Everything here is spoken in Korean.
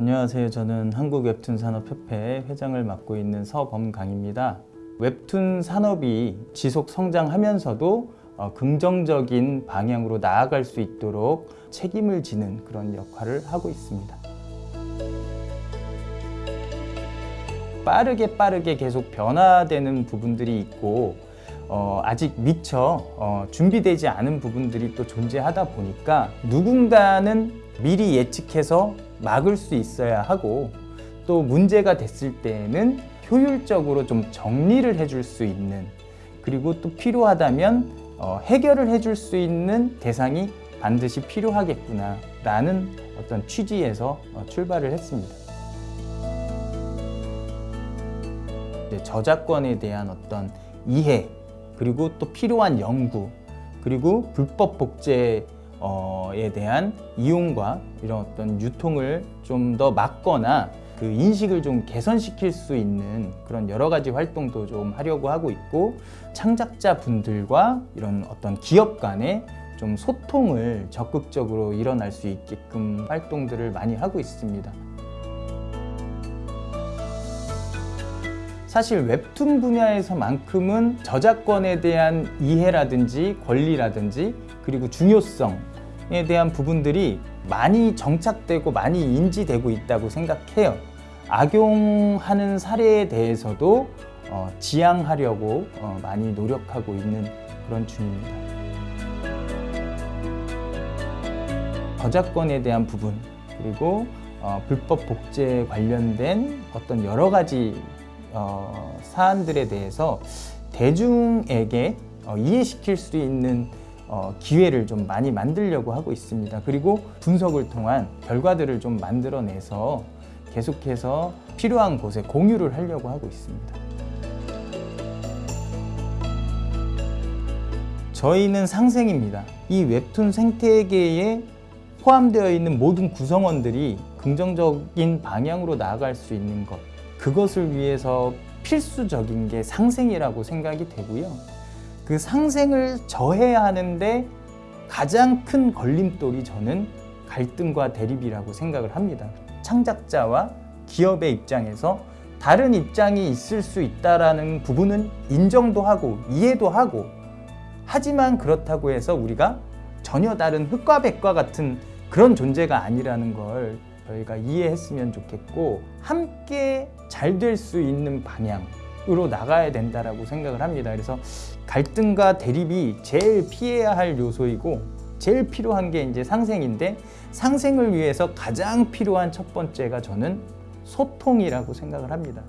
안녕하세요. 저는 한국웹툰산업협회 회장을 맡고 있는 서범강입니다. 웹툰 산업이 지속 성장하면서도 어, 긍정적인 방향으로 나아갈 수 있도록 책임을 지는 그런 역할을 하고 있습니다. 빠르게 빠르게 계속 변화되는 부분들이 있고 어, 아직 미처 어, 준비되지 않은 부분들이 또 존재하다 보니까 누군가는 미리 예측해서 막을 수 있어야 하고 또 문제가 됐을 때에는 효율적으로 좀 정리를 해줄 수 있는 그리고 또 필요하다면 어, 해결을 해줄 수 있는 대상이 반드시 필요하겠구나 라는 어떤 취지에서 어, 출발을 했습니다. 저작권에 대한 어떤 이해 그리고 또 필요한 연구 그리고 불법 복제 에 대한 이용과 이런 어떤 유통을 좀 더 막거나 그 인식을 좀 개선시킬 수 있는 그런 여러 가지 활동도 좀 하려고 하고 있고 창작자 분들과 이런 어떤 기업 간의 좀 소통을 적극적으로 일어날 수 있게끔 활동들을 많이 하고 있습니다. 사실 웹툰 분야에서만큼은 저작권에 대한 이해라든지 권리라든지 그리고 중요성에 대한 부분들이 많이 정착되고 많이 인지되고 있다고 생각해요. 악용하는 사례에 대해서도 어, 지양하려고 어, 많이 노력하고 있는 그런 중입니다. 저작권에 대한 부분 그리고 어, 불법 복제 관련된 어떤 여러 가지 어, 사안들에 대해서 대중에게 어, 이해시킬 수 있는 어, 기회를 좀 많이 만들려고 하고 있습니다. 그리고 분석을 통한 결과들을 좀 만들어내서 계속해서 필요한 곳에 공유를 하려고 하고 있습니다. 저희는 상생입니다. 이 웹툰 생태계에 포함되어 있는 모든 구성원들이 긍정적인 방향으로 나아갈 수 있는 것 그것을 위해서 필수적인 게 상생이라고 생각이 되고요. 그 상생을 저해야 하는데 가장 큰 걸림돌이 저는 갈등과 대립이라고 생각을 합니다. 창작자와 기업의 입장에서 다른 입장이 있을 수 있다는 부분은 인정도 하고 이해도 하고 하지만 그렇다고 해서 우리가 전혀 다른 흑과 백과 같은 그런 존재가 아니라는 걸 저희가 이해했으면 좋겠고 함께 잘 될 수 있는 방향 으로 나가야 된다고 생각을 합니다. 그래서 갈등과 대립이 제일 피해야 할 요소이고 제일 필요한 게 이제 상생인데 상생을 위해서 가장 필요한 첫 번째가 저는 소통이라고 생각을 합니다.